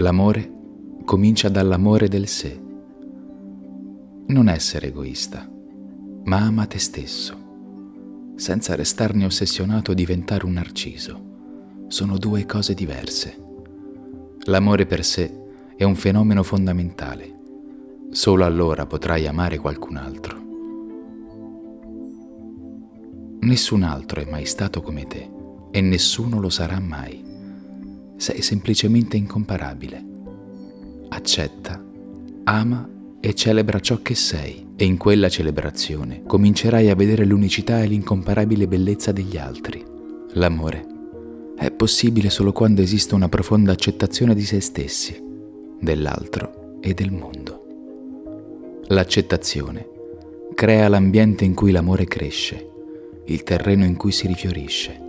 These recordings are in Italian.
L'amore comincia dall'amore del sé. Non essere egoista, ma ama te stesso, senza restarne ossessionato o diventare un narciso. Sono due cose diverse. L'amore per sé è un fenomeno fondamentale. Solo allora potrai amare qualcun altro. Nessun altro è mai stato come te e nessuno lo sarà mai. Sei semplicemente incomparabile. Accetta, ama e celebra ciò che sei e in quella celebrazione comincerai a vedere l'unicità e l'incomparabile bellezza degli altri. L'amore è possibile solo quando esiste una profonda accettazione di se stessi, dell'altro e del mondo. L'accettazione crea l'ambiente in cui l'amore cresce, il terreno in cui si rifiorisce.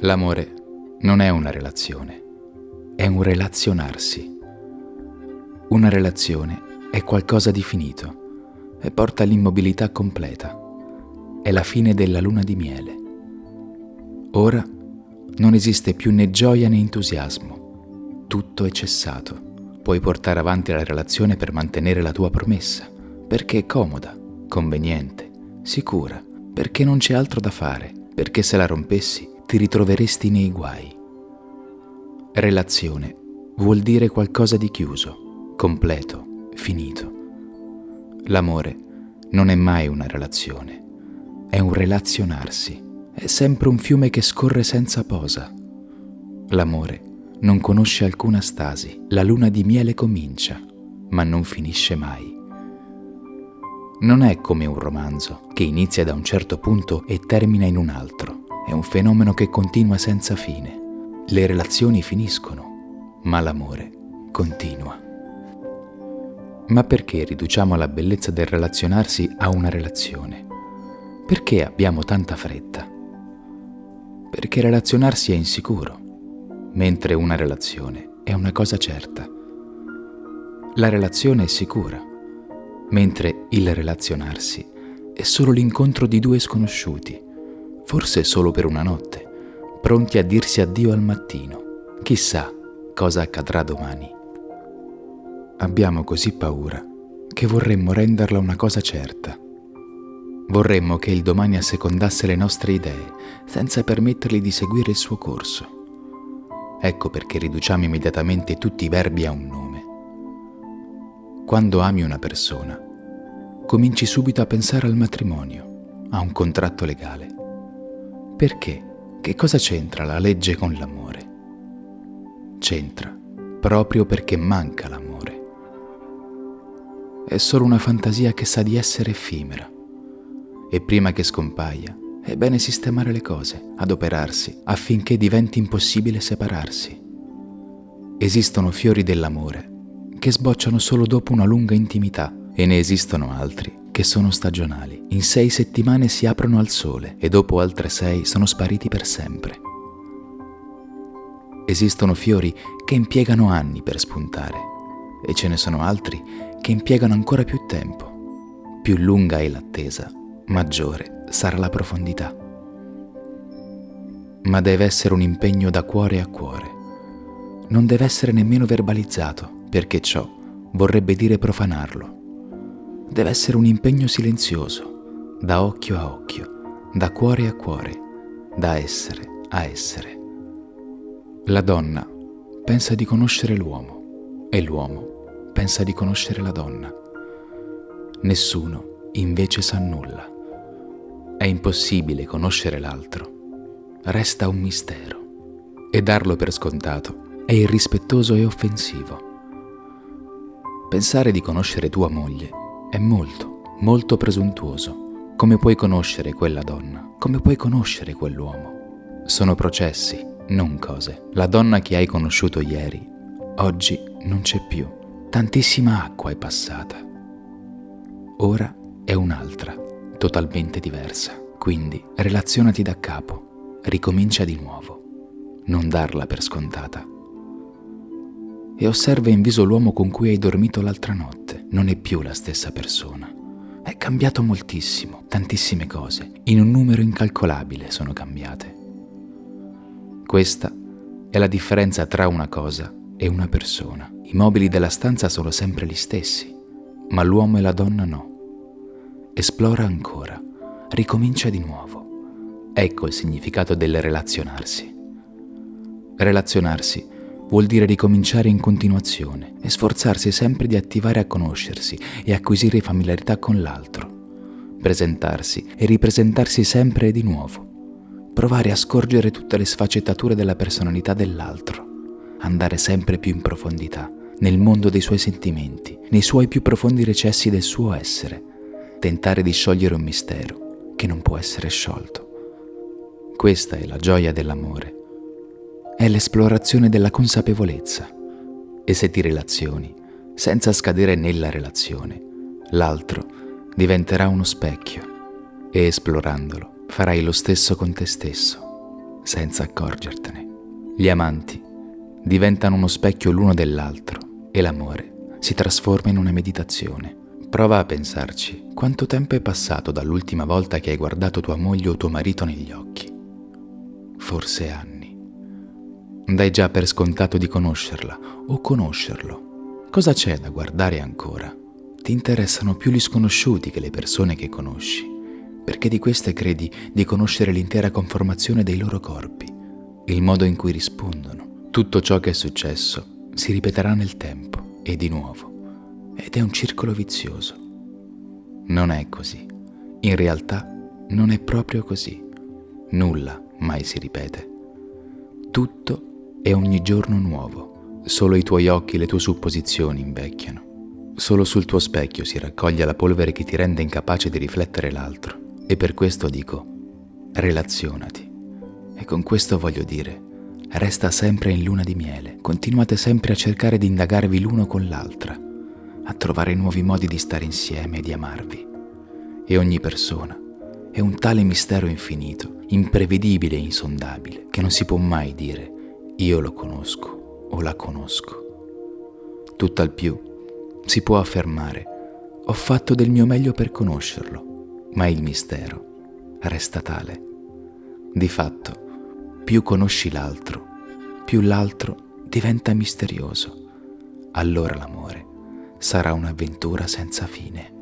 L'amore non è una relazione, è un relazionarsi. Una relazione è qualcosa di finito e porta all'immobilità completa. È la fine della luna di miele. Ora non esiste più né gioia né entusiasmo. Tutto è cessato. Puoi portare avanti la relazione per mantenere la tua promessa, perché è comoda, conveniente, sicura, perché non c'è altro da fare, perché se la rompessi ti ritroveresti nei guai. Relazione vuol dire qualcosa di chiuso, completo, finito. L'amore non è mai una relazione, è un relazionarsi, è sempre un fiume che scorre senza posa. L'amore non conosce alcuna stasi, la luna di miele comincia, ma non finisce mai. Non è come un romanzo che inizia da un certo punto e termina in un altro è un fenomeno che continua senza fine. Le relazioni finiscono, ma l'amore continua. Ma perché riduciamo la bellezza del relazionarsi a una relazione? Perché abbiamo tanta fretta? Perché relazionarsi è insicuro, mentre una relazione è una cosa certa. La relazione è sicura, mentre il relazionarsi è solo l'incontro di due sconosciuti forse solo per una notte, pronti a dirsi addio al mattino. Chissà cosa accadrà domani. Abbiamo così paura che vorremmo renderla una cosa certa. Vorremmo che il domani assecondasse le nostre idee, senza permettergli di seguire il suo corso. Ecco perché riduciamo immediatamente tutti i verbi a un nome. Quando ami una persona, cominci subito a pensare al matrimonio, a un contratto legale. Perché? Che cosa c'entra la legge con l'amore? C'entra proprio perché manca l'amore. È solo una fantasia che sa di essere effimera e prima che scompaia è bene sistemare le cose, adoperarsi affinché diventi impossibile separarsi. Esistono fiori dell'amore che sbocciano solo dopo una lunga intimità e ne esistono altri che sono stagionali. In sei settimane si aprono al sole e dopo altre sei sono spariti per sempre. Esistono fiori che impiegano anni per spuntare e ce ne sono altri che impiegano ancora più tempo. Più lunga è l'attesa, maggiore sarà la profondità. Ma deve essere un impegno da cuore a cuore. Non deve essere nemmeno verbalizzato, perché ciò vorrebbe dire profanarlo deve essere un impegno silenzioso, da occhio a occhio, da cuore a cuore, da essere a essere. La donna pensa di conoscere l'uomo e l'uomo pensa di conoscere la donna. Nessuno invece sa nulla. È impossibile conoscere l'altro. Resta un mistero. E darlo per scontato è irrispettoso e offensivo. Pensare di conoscere tua moglie è molto, molto presuntuoso. Come puoi conoscere quella donna? Come puoi conoscere quell'uomo? Sono processi, non cose. La donna che hai conosciuto ieri, oggi non c'è più. Tantissima acqua è passata. Ora è un'altra, totalmente diversa. Quindi relazionati da capo, ricomincia di nuovo. Non darla per scontata e osserva in viso l'uomo con cui hai dormito l'altra notte. Non è più la stessa persona. È cambiato moltissimo, tantissime cose, in un numero incalcolabile sono cambiate. Questa è la differenza tra una cosa e una persona. I mobili della stanza sono sempre gli stessi, ma l'uomo e la donna no. Esplora ancora, ricomincia di nuovo. Ecco il significato del relazionarsi. Relazionarsi vuol dire ricominciare in continuazione e sforzarsi sempre di attivare a conoscersi e acquisire familiarità con l'altro, presentarsi e ripresentarsi sempre di nuovo, provare a scorgere tutte le sfaccettature della personalità dell'altro, andare sempre più in profondità nel mondo dei suoi sentimenti, nei suoi più profondi recessi del suo essere, tentare di sciogliere un mistero che non può essere sciolto. Questa è la gioia dell'amore è l'esplorazione della consapevolezza. E se ti relazioni, senza scadere nella relazione, l'altro diventerà uno specchio e esplorandolo farai lo stesso con te stesso, senza accorgertene. Gli amanti diventano uno specchio l'uno dell'altro e l'amore si trasforma in una meditazione. Prova a pensarci, quanto tempo è passato dall'ultima volta che hai guardato tua moglie o tuo marito negli occhi? Forse anni. Dai già per scontato di conoscerla o conoscerlo. Cosa c'è da guardare ancora? Ti interessano più gli sconosciuti che le persone che conosci, perché di queste credi di conoscere l'intera conformazione dei loro corpi, il modo in cui rispondono. Tutto ciò che è successo si ripeterà nel tempo e di nuovo, ed è un circolo vizioso. Non è così. In realtà non è proprio così. Nulla mai si ripete. Tutto è ogni giorno nuovo. Solo i tuoi occhi e le tue supposizioni invecchiano. Solo sul tuo specchio si raccoglie la polvere che ti rende incapace di riflettere l'altro. E per questo dico, relazionati. E con questo voglio dire, resta sempre in luna di miele. Continuate sempre a cercare di indagarvi l'uno con l'altra, a trovare nuovi modi di stare insieme e di amarvi. E ogni persona è un tale mistero infinito, imprevedibile e insondabile, che non si può mai dire io lo conosco o la conosco. Tutt'al più si può affermare, ho fatto del mio meglio per conoscerlo, ma il mistero resta tale. Di fatto, più conosci l'altro, più l'altro diventa misterioso. Allora l'amore sarà un'avventura senza fine.